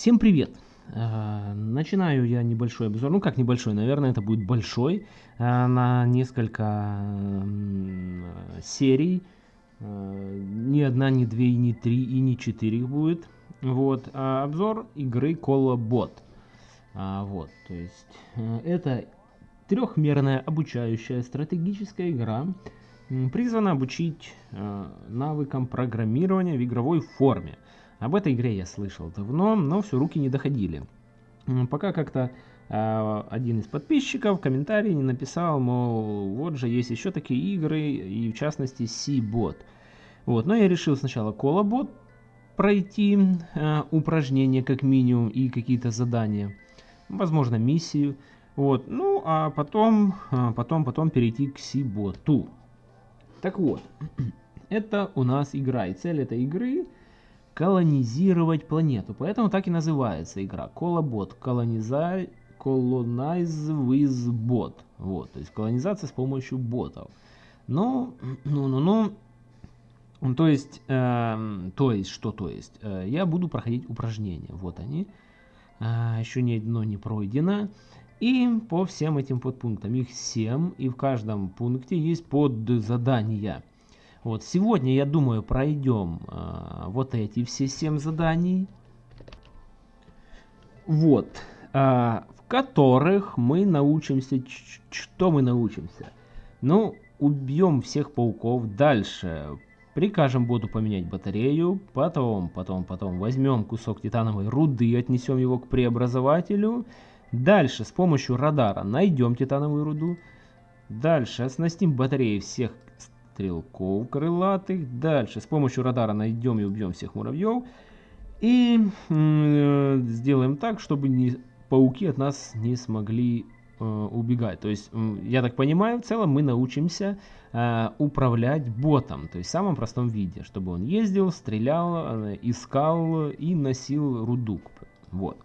Всем привет! Э, начинаю я небольшой обзор, ну как небольшой, наверное это будет большой, э, на несколько серий. Э, ни одна, ни две, ни три и ни четыре их будет. Вот, а обзор игры Колобот. А, вот, то есть это трехмерная обучающая стратегическая игра, призвана обучить навыкам программирования в игровой форме. Об этой игре я слышал давно, но все руки не доходили. Пока как-то э, один из подписчиков в комментарии не написал, мол, вот же есть еще такие игры, и в частности C-бот. Вот, но я решил сначала Колобот пройти э, упражнения как минимум и какие-то задания, возможно миссию. Вот, ну а потом, э, потом, потом перейти к C-боту. Так вот, это у нас игра, и цель этой игры колонизировать планету. Поэтому так и называется игра. Колобот. Колониза... Colonize with bot. Вот, то есть колонизация с помощью ботов. Ну, ну, ну, ну. То есть, э, то есть, что то есть? Э, я буду проходить упражнения. Вот они. Э, еще ни одно не пройдено. И по всем этим подпунктам, их 7, и в каждом пункте есть подзадания. Вот сегодня, я думаю, пройдем э, вот эти все 7 заданий. Вот. Э, в которых мы научимся... Что мы научимся? Ну, убьем всех пауков. Дальше прикажем боту поменять батарею. Потом, потом, потом возьмем кусок титановой руды, отнесем его к преобразователю. Дальше с помощью радара найдем титановую руду. Дальше оснастим батареей всех стрелков крылатых. Дальше с помощью радара найдем и убьем всех муравьев. И э, сделаем так, чтобы не, пауки от нас не смогли э, убегать. То есть, я так понимаю, в целом мы научимся э, управлять ботом. То есть в самом простом виде. Чтобы он ездил, стрелял, э, искал и носил руду. Вот.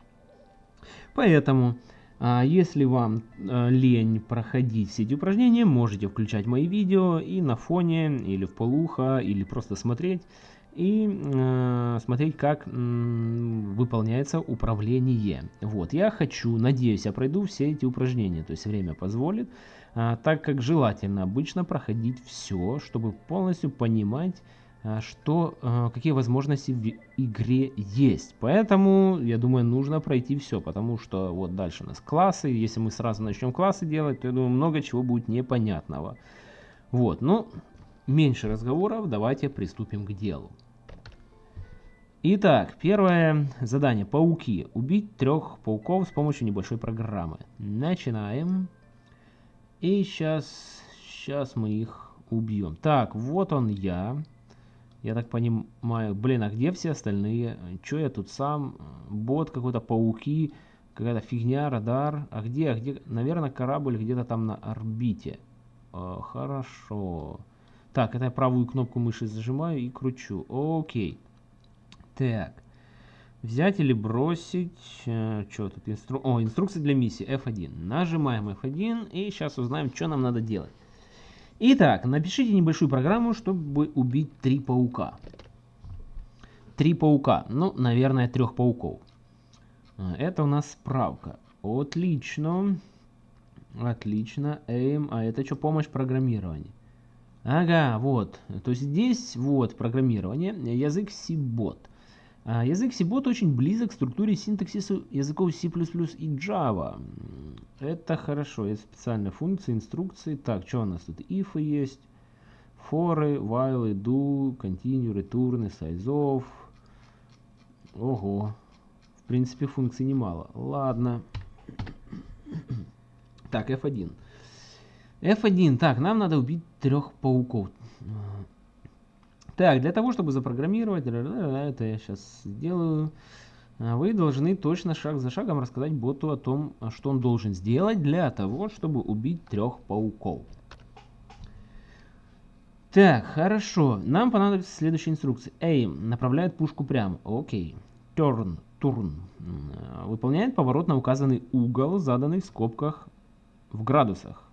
Поэтому... А если вам э, лень проходить все эти упражнения, можете включать мои видео и на фоне, или в полухо, или просто смотреть, и э, смотреть, как э, выполняется управление. Вот, я хочу, надеюсь, я пройду все эти упражнения, то есть время позволит, э, так как желательно обычно проходить все, чтобы полностью понимать, что, э, какие возможности в игре есть. Поэтому, я думаю, нужно пройти все, потому что вот дальше у нас классы. Если мы сразу начнем классы делать, то, я думаю, много чего будет непонятного. Вот, ну, меньше разговоров, давайте приступим к делу. Итак, первое задание. Пауки. Убить трех пауков с помощью небольшой программы. Начинаем. И сейчас, сейчас мы их убьем. Так, вот он я. Я так понимаю, блин, а где все остальные? Че я тут сам? Бот какой-то, пауки, какая-то фигня, радар. А где, а где? Наверное, корабль где-то там на орбите. О, хорошо. Так, это я правую кнопку мыши зажимаю и кручу. Окей. Так. Взять или бросить. Э, что тут? Инстру... О, инструкция для миссии F1. Нажимаем F1 и сейчас узнаем, что нам надо делать. Итак, напишите небольшую программу, чтобы убить три паука. Три паука. Ну, наверное, трех пауков. Это у нас справка. Отлично. Отлично. Aim. А это что, помощь программирования? Ага, вот. То есть здесь вот программирование. Язык C-бот. А, язык C-Bot очень близок к структуре синтаксиса языков C++ и Java. Это хорошо, есть специальные функции, инструкции. Так, что у нас тут? If есть, for, while, do, continue, return, size of. Ого. В принципе, функций немало. Ладно. Так, F1. F1. Так, нам надо убить трех пауков. Так, для того, чтобы запрограммировать, это я сейчас сделаю, а, вы должны точно шаг за шагом рассказать боту о том, что он должен сделать для того, чтобы убить трех пауков. Так, хорошо. Нам понадобится следующая инструкция. Aim направляет пушку прямо. Окей. Turn, turn. Выполняет поворот на указанный угол, заданный в скобках в градусах.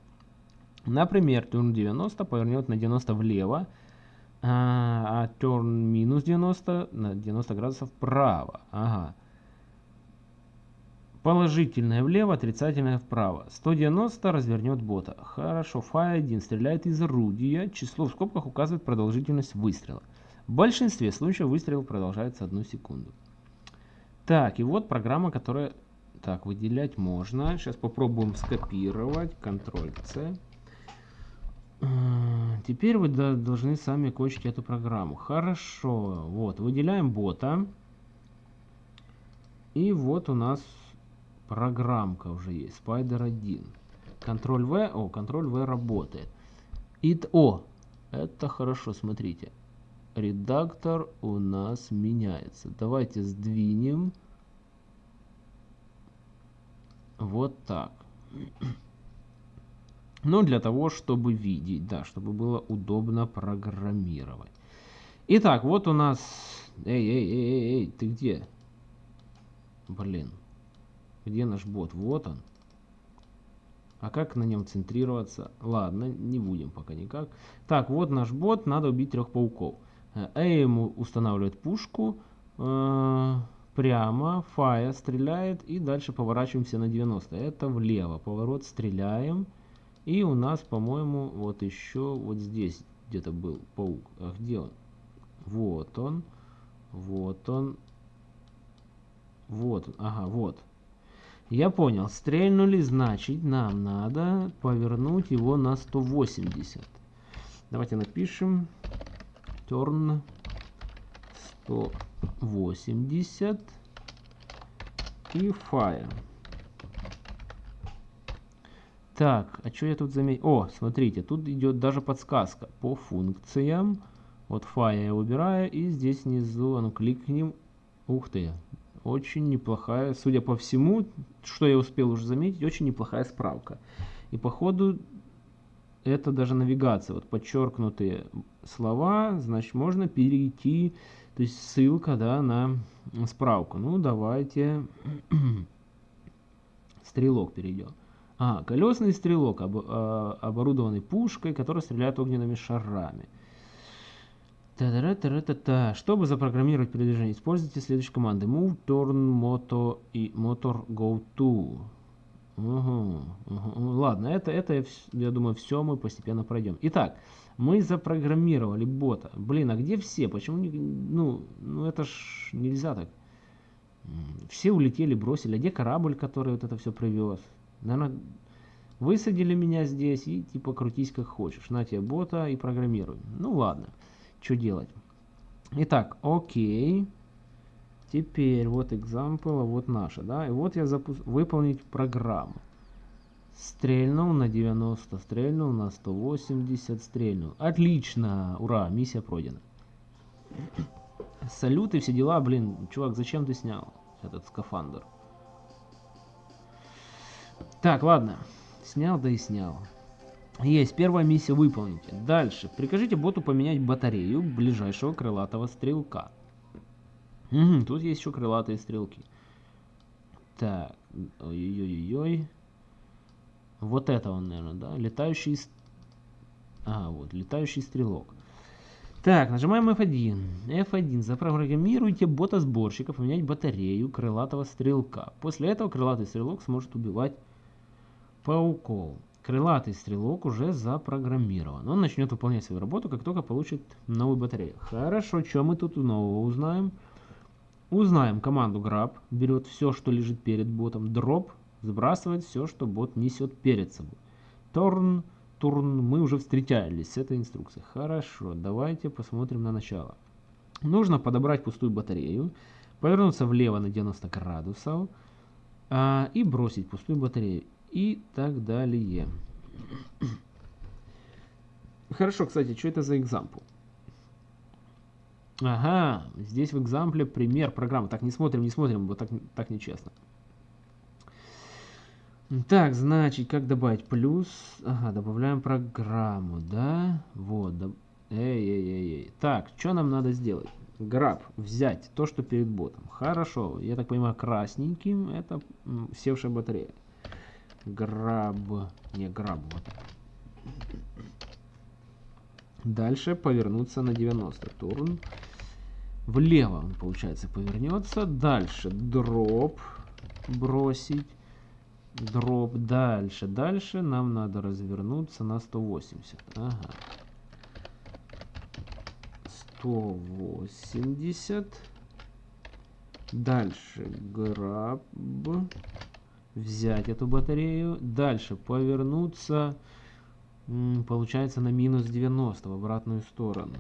Например, turn 90 повернет на 90 влево, а, а turn минус 90 на 90 градусов вправо. Ага. Положительное влево, отрицательное вправо. 190 развернет бота. Хорошо, фай 1 стреляет из орудия. Число в скобках указывает продолжительность выстрела. В большинстве случаев выстрел продолжается одну секунду. Так, и вот программа, которая... Так, выделять можно. Сейчас попробуем скопировать. Ctrl-C. А, теперь вы должны сами кончить эту программу. Хорошо. Вот, выделяем бота. И вот у нас программка уже есть. Spider 1. Ctrl V. О, Ctrl V работает. И, о, это хорошо, смотрите редактор у нас меняется. Давайте сдвинем вот так. Но для того, чтобы видеть, да, чтобы было удобно программировать. Итак, вот у нас... Эй, эй, эй, эй, эй, ты где? Блин. Где наш бот? Вот он. А как на нем центрироваться? Ладно, не будем пока никак. Так, вот наш бот, надо убить трех пауков. А ему устанавливает пушку э, прямо, фая стреляет и дальше поворачиваемся на 90. Это влево, поворот стреляем. И у нас, по-моему, вот еще вот здесь где-то был паук. А где он? Вот он. Вот он. Вот, ага, вот. Я понял. Стрельнули, значит, нам надо повернуть его на 180. Давайте напишем turn 180 и fire. Так, а что я тут заметил? О, смотрите, тут идет даже подсказка по функциям. Вот fire я убираю, и здесь внизу, ну кликнем. Ух ты, очень неплохая, судя по всему, что я успел уже заметить, очень неплохая справка. И походу это даже навигация, вот подчеркнутые слова, значит можно перейти, то есть ссылка да, на справку. Ну давайте стрелок перейдем. А, колесный стрелок, об, а, оборудованный пушкой, которая стреляет огненными шарами. Та -та -та -та -та. Чтобы запрограммировать передвижение, используйте следующие команды. Move, turn, moto и motor go to. Угу, угу. Ладно, это, это, я думаю, все мы постепенно пройдем. Итак, мы запрограммировали бота. Блин, а где все? Почему не... Ну, ну это ж нельзя так. Все улетели, бросили. А где корабль, который вот это все привез? Наверное, высадили меня здесь и типа крутись как хочешь. На тебе бота и программируй. Ну ладно, что делать? Итак, окей. Теперь вот example, а вот наша, да, и вот я запу... выполнить программу. Стрельнул на 90, стрельнул на 180, стрельнул. Отлично, ура, миссия пройдена. Салют и все дела, блин, чувак, зачем ты снял этот скафандр? Так, ладно, снял, да и снял. Есть, первая миссия выполните. Дальше, прикажите боту поменять батарею ближайшего крылатого стрелка. Угу, тут есть еще крылатые стрелки. Так, ой-ой-ой-ой. Вот это он, наверное, да? Летающий... А, вот, летающий стрелок. Так, нажимаем F1. F1. Запрограммируйте бота-сборщика поменять батарею крылатого стрелка. После этого крылатый стрелок сможет убивать пауков. Крылатый стрелок уже запрограммирован. Он начнет выполнять свою работу, как только получит новую батарею. Хорошо, что мы тут нового узнаем? Узнаем команду grab, берет все, что лежит перед ботом, drop, сбрасывает все, что бот несет перед собой. Turn, turn, мы уже встречались с этой инструкцией. Хорошо, давайте посмотрим на начало. Нужно подобрать пустую батарею, повернуться влево на 90 градусов а, и бросить пустую батарею и так далее. Хорошо, кстати, что это за example? Ага, здесь в экзампле пример программы. Так, не смотрим, не смотрим, вот так, так нечестно. Так, значит, как добавить плюс? Ага, добавляем программу, да? Вот, да. Эй, эй, эй, эй. Так, что нам надо сделать? Граб, взять то, что перед ботом. Хорошо, я так понимаю, красненьким это севшая батарея. Граб, не граб, вот. Дальше повернуться на 90. Турн. Влево он, получается, повернется. Дальше дроп. бросить. Дроп. Дальше. Дальше нам надо развернуться на 180. Ага. 180. Дальше. Граб. Взять эту батарею. Дальше. Повернуться. Получается на минус 90 в обратную сторону.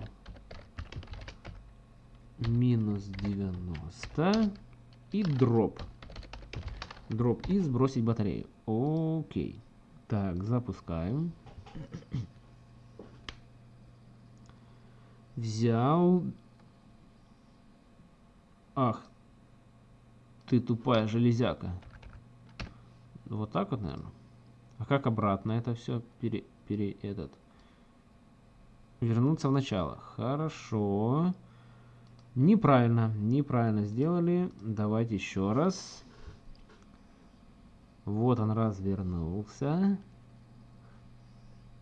Минус 90. И дроп. Дроп и сбросить батарею. Окей. Так, запускаем. Взял. Ах. Ты тупая железяка. Вот так вот, наверное. А как обратно это все пере, пере этот? Вернуться в начало. Хорошо. Неправильно, неправильно сделали. Давайте еще раз. Вот он развернулся.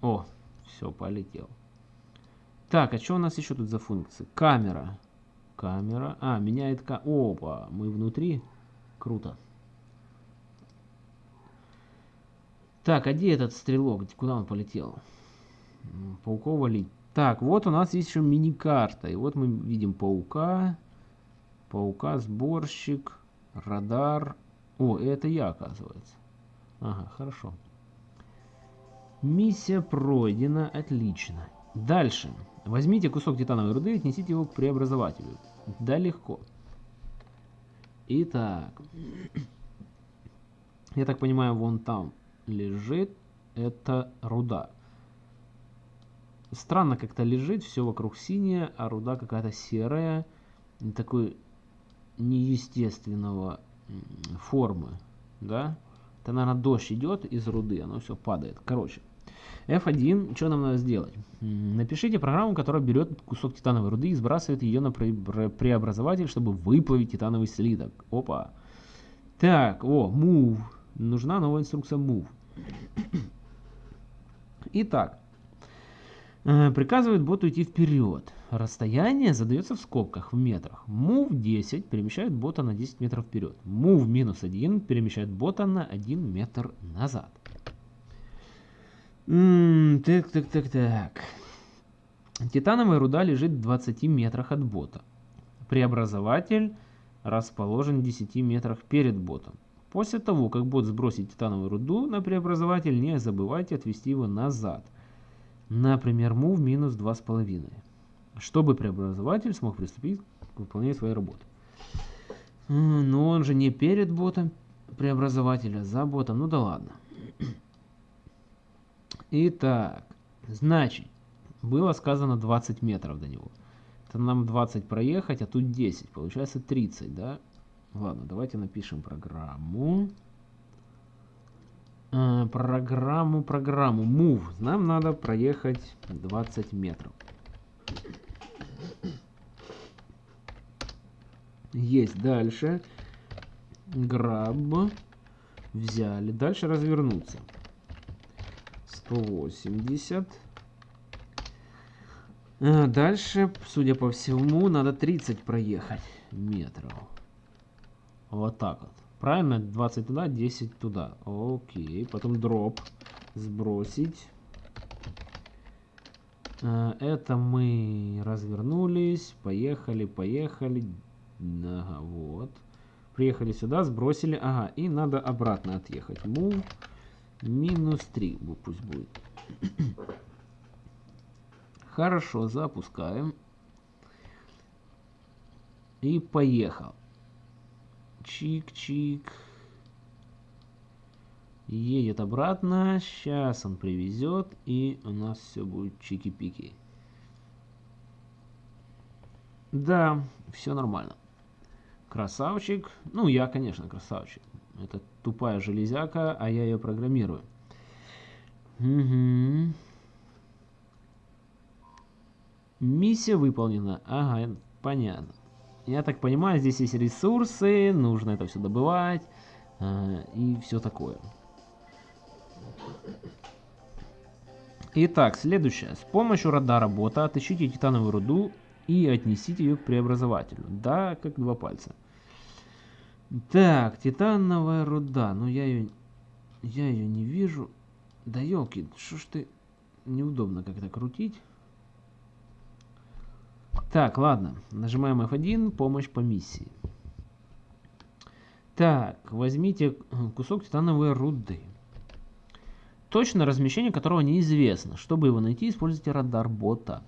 О, все, полетел. Так, а что у нас еще тут за функции? Камера. Камера. А, меняет... Ка... Опа, мы внутри. Круто. Так, а где этот стрелок? Куда он полетел? Пауков валить. Так, вот у нас есть еще мини-карта. И вот мы видим паука. Паука, сборщик, радар, о, это я, оказывается. Ага, хорошо. Миссия пройдена, отлично. Дальше. Возьмите кусок титановой руды и отнесите его к преобразователю. Да, легко. Итак. Я так понимаю, вон там лежит это руда. Странно как-то лежит, все вокруг синее, а руда какая-то серая. Такой неестественного формы, да, это, наверное, дождь идет из руды, оно все падает. Короче, F1, что нам надо сделать? Напишите программу, которая берет кусок титановой руды и сбрасывает ее на преобразователь, чтобы выплавить титановый слиток. Опа. Так, о, move. Нужна новая инструкция move. Итак, э, приказывает боту идти вперед. Расстояние задается в скобках в метрах. Move 10 перемещает бота на 10 метров вперед. Move минус 1 перемещает бота на 1 метр назад. Так, так, так, так. Титановая руда лежит в 20 метрах от бота. Преобразователь расположен в 10 метрах перед ботом. После того, как бот сбросит титановую руду на преобразователь, не забывайте отвести его назад. Например, move минус 2,5 чтобы преобразователь смог приступить к выполнению своей работы. Но он же не перед ботом преобразователя, за ботом. Ну да ладно. Итак, значит, было сказано 20 метров до него. Это нам 20 проехать, а тут 10. Получается 30, да? Ладно, давайте напишем программу. Э, программу, программу. Move. Нам надо проехать 20 метров. Есть дальше. Граб. Взяли. Дальше развернуться. 180. А дальше, судя по всему, надо 30 проехать метров. Вот так вот. Правильно? 20 туда, 10 туда. Окей. Потом дроп. Сбросить. А, это мы развернулись. Поехали, поехали. Ага, вот. Приехали сюда, сбросили. Ага, и надо обратно отъехать. Move минус 3 пусть будет. Хорошо, запускаем. И поехал. Чик-чик. Едет обратно. Сейчас он привезет. И у нас все будет чики-пики. Да, все нормально. Красавчик. Ну, я, конечно, красавчик. Это тупая железяка, а я ее программирую. Угу. Миссия выполнена. Ага, понятно. Я так понимаю, здесь есть ресурсы, нужно это все добывать э, и все такое. Итак, следующее. С помощью радара бота отыщите титановую руду и отнесите ее к преобразователю. Да, как два пальца. Так, титановая руда. Ну, я ее... Я ее не вижу. Да елки, что ж ты... Неудобно как-то крутить. Так, ладно. Нажимаем F1, помощь по миссии. Так, возьмите кусок титановой руды. Точно размещение которого неизвестно. Чтобы его найти, используйте радар бота.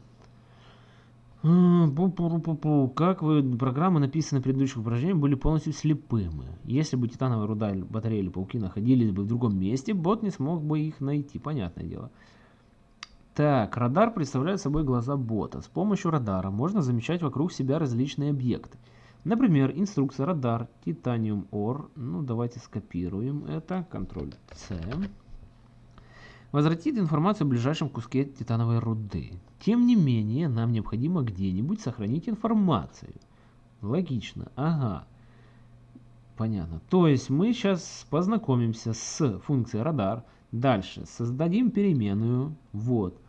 Как вы, программы, написанные в предыдущих упражнениях, были полностью слепымы. Если бы титановая руда, батарея или пауки находились бы в другом месте, бот не смог бы их найти, понятное дело. Так, радар представляет собой глаза бота. С помощью радара можно замечать вокруг себя различные объекты. Например, инструкция радар, титаниум ор. Ну, давайте скопируем это. Ctrl-C. Возвратит информацию в ближайшем куске титановой руды. Тем не менее, нам необходимо где-нибудь сохранить информацию. Логично. Ага. Понятно. То есть мы сейчас познакомимся с функцией радар. Дальше создадим переменную. Вот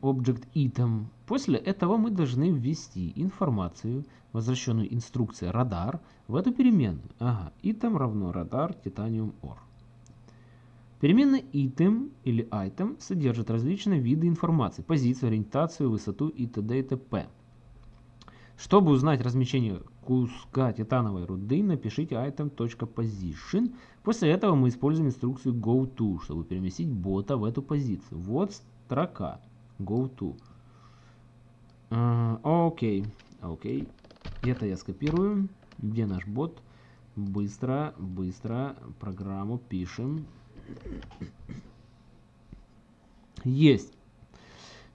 object item. После этого мы должны ввести информацию, возвращенную инструкцией радар, в эту переменную. Ага, item равно радар titanium or. Переменная item или item содержит различные виды информации, позицию, ориентацию, высоту и т.д. и т.п. Чтобы узнать размещение куска титановой руды, напишите item.position. После этого мы используем инструкцию goTo, чтобы переместить бота в эту позицию. Вот строка goTo. Окей, окей. Это я скопирую. Где наш бот? Быстро, быстро программу пишем. Есть.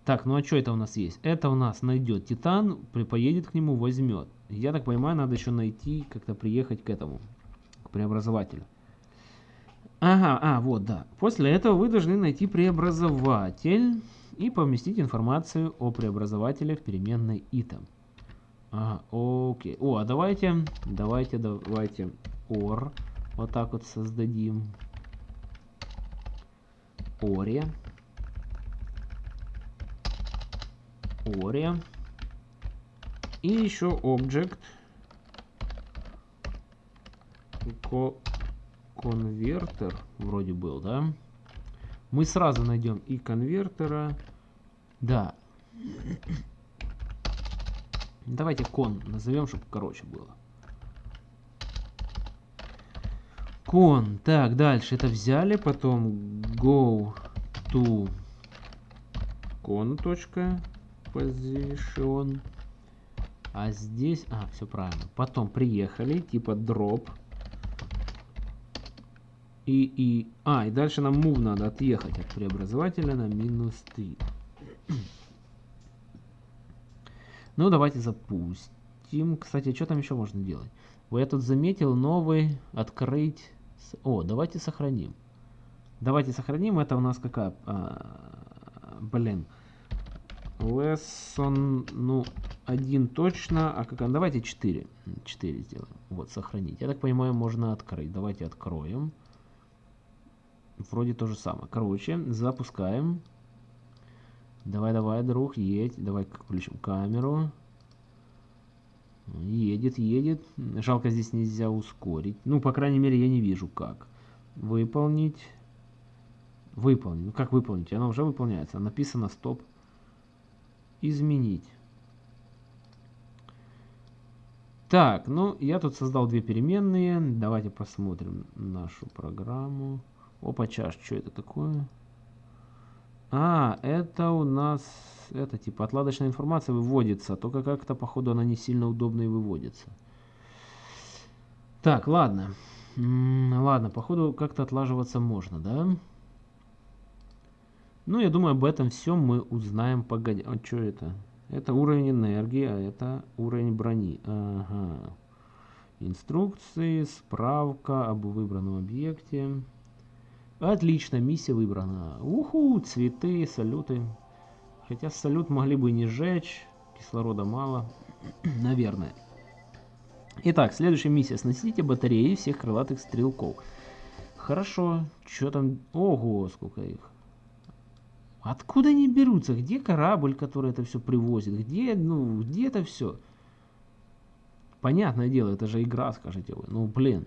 Так, ну а что это у нас есть? Это у нас найдет Титан, поедет к нему, возьмет. Я так понимаю, надо еще найти, как-то приехать к этому, к преобразователю. Ага, а, вот, да. После этого вы должны найти преобразователь и поместить информацию о преобразователе в переменной item. Ага, окей. О, а давайте, давайте, давайте or вот так вот создадим. Оре. Оре. И еще object конвертер вроде был, да? Мы сразу найдем и конвертера. Да. Давайте кон назовем, чтобы короче было. Кон. Так, дальше это взяли, потом go to con.position. А здесь, а, все правильно. Потом приехали, типа drop и, и... А, и дальше нам move надо отъехать от преобразователя на минус 3. ну, давайте запустим. Кстати, что там еще можно делать? Я тут заметил новый открыть... О, давайте сохраним. Давайте сохраним. Это у нас какая... А, блин. Lesson, ну, один точно. А как? Давайте 4. 4 сделаем. Вот, сохранить. Я так понимаю, можно открыть. Давайте откроем. Вроде то же самое. Короче, запускаем. Давай, давай, друг, едь. Давай включим камеру. Едет, едет. Жалко, здесь нельзя ускорить. Ну, по крайней мере, я не вижу, как. Выполнить. Выполнить. Ну, как выполнить? Она уже выполняется. Написано стоп. Изменить. Так, ну, я тут создал две переменные. Давайте посмотрим нашу программу. Опа, чаш, что это такое? А, это у нас, это типа отладочная информация выводится, только как-то, походу, она не сильно удобно и выводится. Так, ладно. Ладно, походу, как-то отлаживаться можно, да? Ну, я думаю, об этом все мы узнаем погодя. А что это? Это уровень энергии, а это уровень брони. Ага. Инструкции, справка об выбранном объекте. Отлично, миссия выбрана. Уху, цветы, салюты. Хотя салют могли бы не сжечь, кислорода мало. Наверное. Итак, следующая миссия. Сносите батареи всех крылатых стрелков. Хорошо. Что там? Ого, сколько их. Откуда они берутся? Где корабль, который это все привозит? Где, ну, где это все? Понятное дело, это же игра, скажете вы. Ну, блин.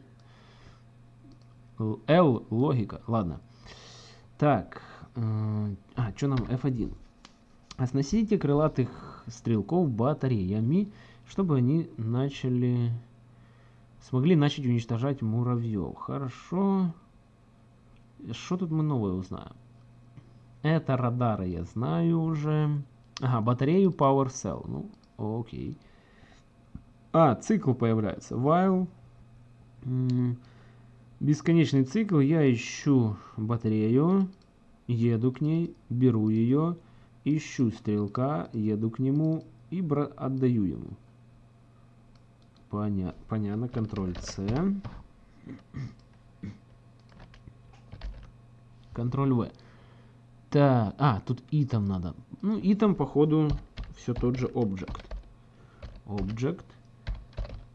L, логика. Ладно. Так. А, что нам F1? Оснастите крылатых стрелков батареями, чтобы они начали... Смогли начать уничтожать муравьев. Хорошо. Что тут мы новое узнаем? Это радары я знаю уже. Ага, батарею Power Cell. Ну, окей. А, цикл появляется. While. Бесконечный цикл. Я ищу батарею. Еду к ней. Беру ее. Ищу стрелка. Еду к нему. И отдаю ему. Поня понятно. Контроль С. Контроль В. Так, а, тут итем надо. Ну, итем, походу, все тот же object. Object.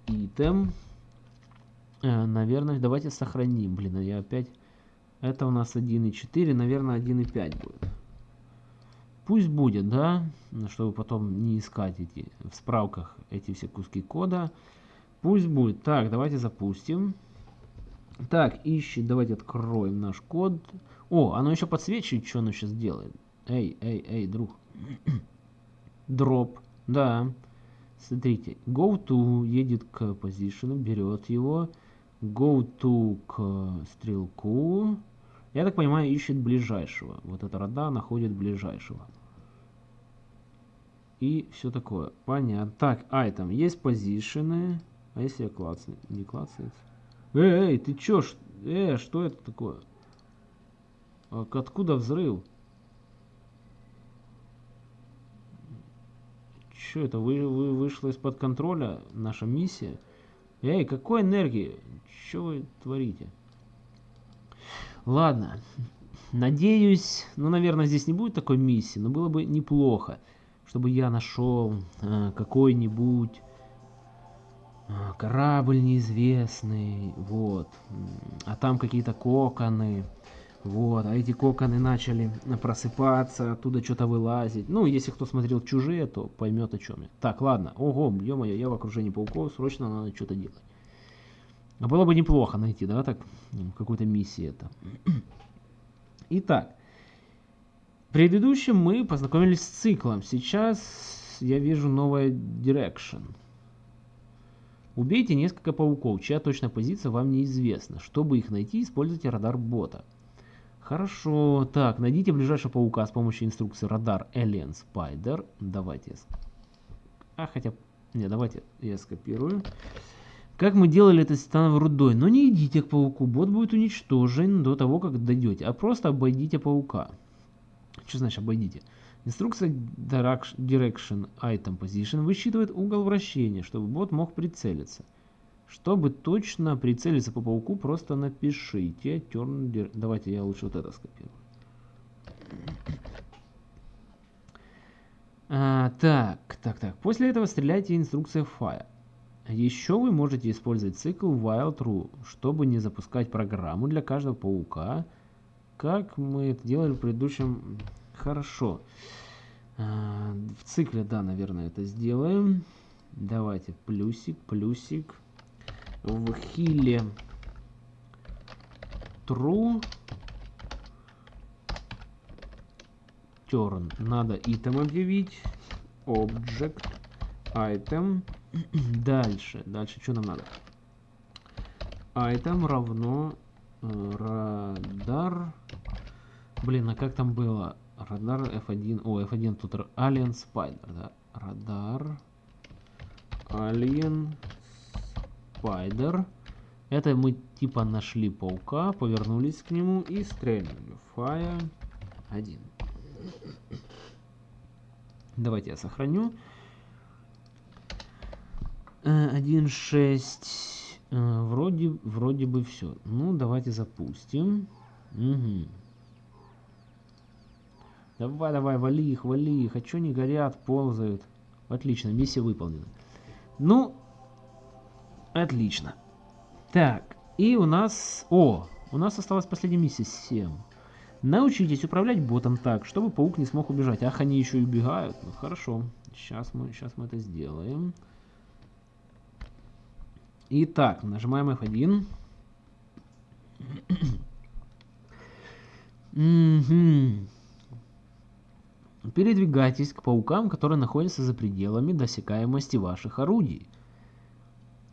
Итем. Э, наверное, давайте сохраним. Блин, а я опять... Это у нас 1.4, наверное, 1.5 будет. Пусть будет, да? Чтобы потом не искать эти в справках эти все куски кода. Пусть будет. Так, давайте запустим. Так, ищи, давайте откроем наш код. О, оно еще подсвечивает, что оно сейчас делает. Эй, эй, эй, друг. Дроп, да. Смотрите, go to едет к position, берет его. Go to к стрелку. Я так понимаю, ищет ближайшего. Вот эта рода находит ближайшего. И все такое. Понятно. Так, item. Есть позишены. А если я клацаю? Не клацается? Эй, эй, ты чё? Э, что это такое? А откуда взрыв? Что это? Вы, вы вышла из-под контроля наша миссия? Эй, какой энергии? Что вы творите? Ладно. Надеюсь, ну, наверное, здесь не будет такой миссии, но было бы неплохо, чтобы я нашел э, какой-нибудь э, корабль неизвестный, вот. А там какие-то коконы, вот, а эти коконы начали просыпаться, оттуда что-то вылазить. Ну, если кто смотрел «Чужие», то поймет о чем я. Так, ладно. Ого, ё-моё, я в окружении пауков, срочно надо что-то делать. А было бы неплохо найти, да, так, какую-то миссию это. Итак, в предыдущем мы познакомились с циклом. Сейчас я вижу новое Direction. Убейте несколько пауков, чья точная позиция вам неизвестна. Чтобы их найти, используйте радар бота. Хорошо. Так, найдите ближайшего паука с помощью инструкции радар Alien Spider. Давайте. А, хотя... Не, давайте я скопирую. Как мы делали это с титановой рудой. Но не идите к пауку. Бот будет уничтожен до того, как дойдете. А просто обойдите паука. Что значит обойдите? Инструкция Direction Item Position высчитывает угол вращения, чтобы бот мог прицелиться. Чтобы точно прицелиться по пауку, просто напишите turn... Давайте я лучше вот это скопирую. А, так, так, так. После этого стреляйте инструкция fire. Еще вы можете использовать цикл while true, чтобы не запускать программу для каждого паука, как мы это делали в предыдущем. Хорошо. А, в цикле, да, наверное, это сделаем. Давайте плюсик, плюсик в хиле true turn надо item объявить. Object item. Дальше. Дальше что нам надо? Item равно э, радар. Блин а как там было? Радар f1 о f1 тут alien spider да. Радар. Alien Spider. Это мы типа нашли паука, повернулись к нему и стрельнули. Fire 1. Давайте я сохраню. 1.6. Э, э, вроде, вроде бы все. Ну, давайте запустим. Угу. Давай, давай, вали их, вали их. А что не горят, ползают? Отлично, миссия выполнена. Ну, Отлично. Так, и у нас... О, у нас осталась последняя миссия 7. Научитесь управлять ботом так, чтобы паук не смог убежать. Ах, они еще и убегают. Ну, хорошо. Сейчас мы, сейчас мы это сделаем. Итак, нажимаем F1. Передвигайтесь к паукам, которые находятся за пределами досекаемости ваших орудий.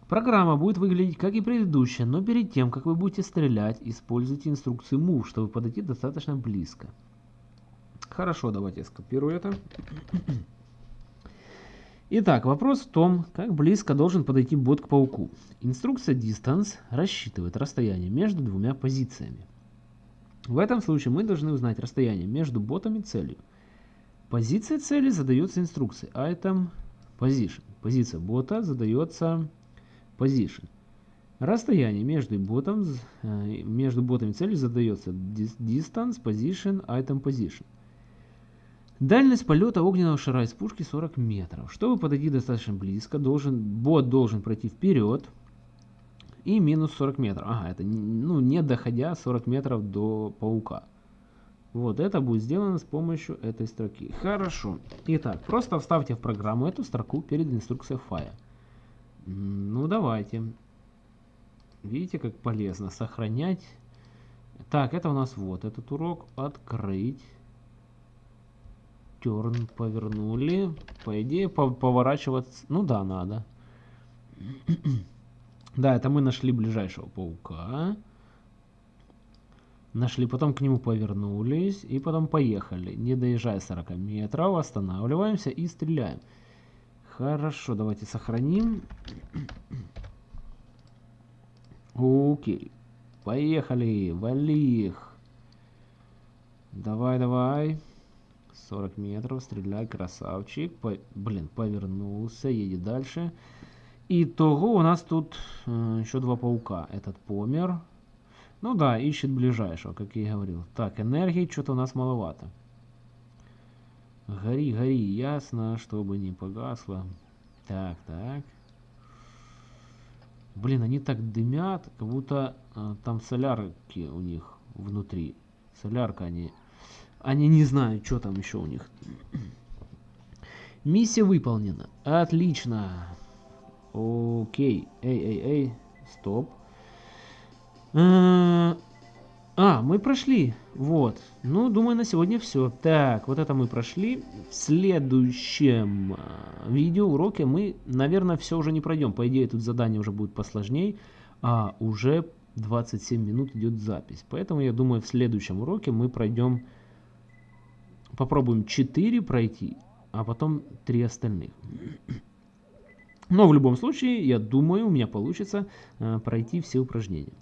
Программа будет выглядеть как и предыдущая, но перед тем, как вы будете стрелять, используйте инструкции Move, чтобы подойти достаточно близко. Хорошо, давайте я скопирую это. Итак, вопрос в том, как близко должен подойти бот к пауку. Инструкция Distance рассчитывает расстояние между двумя позициями. В этом случае мы должны узнать расстояние между ботом и целью. Позиция цели задается инструкцией item position. Позиция бота задается position. Расстояние между ботом, э, между ботом и целью задается distance position item position. Дальность полета огненного шара из пушки 40 метров. Чтобы подойти достаточно близко, должен, бот должен пройти вперед и минус 40 метров. Ага, это ну, не доходя 40 метров до паука. Вот это будет сделано с помощью этой строки. Хорошо. Итак, просто вставьте в программу эту строку перед инструкцией фая. Ну давайте. Видите, как полезно сохранять. Так, это у нас вот этот урок. Открыть. Терн повернули. По идее, поворачиваться... Ну да, надо. да, это мы нашли ближайшего паука. Нашли, потом к нему повернулись и потом поехали. Не доезжая 40 метров, останавливаемся и стреляем. Хорошо, давайте сохраним. Окей. Поехали, вали их. Давай, давай. 40 метров, стреляй, красавчик. По, блин, повернулся, едет дальше. Итого у нас тут э, еще два паука. Этот помер. Ну да, ищет ближайшего, как я и говорил. Так, энергии что-то у нас маловато. Гори, гори, ясно, чтобы не погасло. Так, так. Блин, они так дымят, как будто э, там солярки у них внутри. Солярка они они не знают, что там еще у них. Миссия выполнена. Отлично. Окей. Эй, эй, эй. Стоп. А, мы прошли. Вот. Ну, думаю, на сегодня все. Так, вот это мы прошли. В следующем а, видео, уроке мы, наверное, все уже не пройдем. По идее, тут задание уже будет посложнее. А уже 27 минут идет запись. Поэтому, я думаю, в следующем уроке мы пройдем попробуем 4 пройти, а потом 3 остальных. Но в любом случае, я думаю, у меня получится э, пройти все упражнения.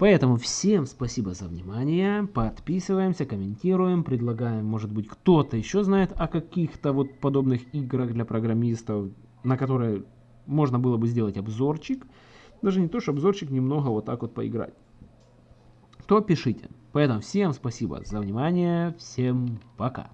Поэтому всем спасибо за внимание, подписываемся, комментируем, предлагаем, может быть, кто-то еще знает о каких-то вот подобных играх для программистов, на которые можно было бы сделать обзорчик. Даже не то, что обзорчик, немного вот так вот поиграть. То пишите. Поэтому всем спасибо за внимание, всем пока.